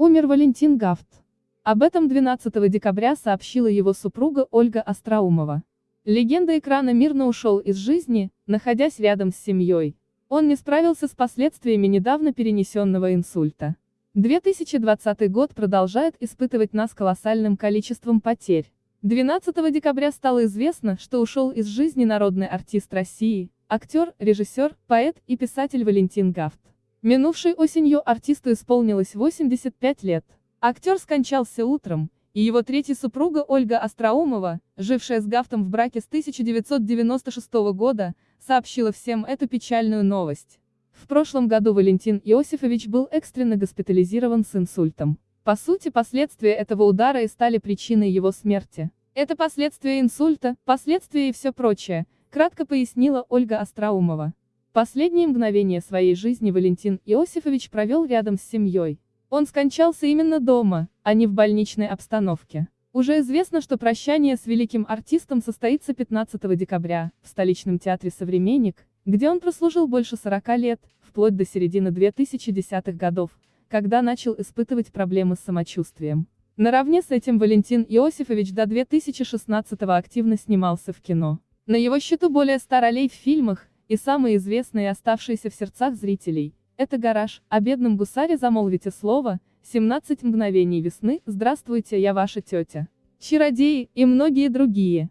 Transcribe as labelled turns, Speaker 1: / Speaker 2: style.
Speaker 1: Умер Валентин Гафт. Об этом 12 декабря сообщила его супруга Ольга Остроумова. Легенда экрана мирно ушел из жизни, находясь рядом с семьей. Он не справился с последствиями недавно перенесенного инсульта. 2020 год продолжает испытывать нас колоссальным количеством потерь. 12 декабря стало известно, что ушел из жизни народный артист России, актер, режиссер, поэт и писатель Валентин Гафт. Минувшей осенью артисту исполнилось 85 лет. Актер скончался утром, и его третья супруга Ольга Остроумова, жившая с Гафтом в браке с 1996 года, сообщила всем эту печальную новость. В прошлом году Валентин Иосифович был экстренно госпитализирован с инсультом. По сути, последствия этого удара и стали причиной его смерти. Это последствия инсульта, последствия и все прочее, кратко пояснила Ольга Остроумова. Последние мгновения своей жизни Валентин Иосифович провел рядом с семьей. Он скончался именно дома, а не в больничной обстановке. Уже известно, что прощание с великим артистом состоится 15 декабря, в столичном театре «Современник», где он прослужил больше 40 лет, вплоть до середины 2010-х годов, когда начал испытывать проблемы с самочувствием. Наравне с этим Валентин Иосифович до 2016-го активно снимался в кино. На его счету более 100 ролей в фильмах, и самые известные оставшиеся в сердцах зрителей – это «Гараж», о бедном гусаре замолвите слово, 17 мгновений весны, здравствуйте, я ваша тетя. Чародеи и многие другие.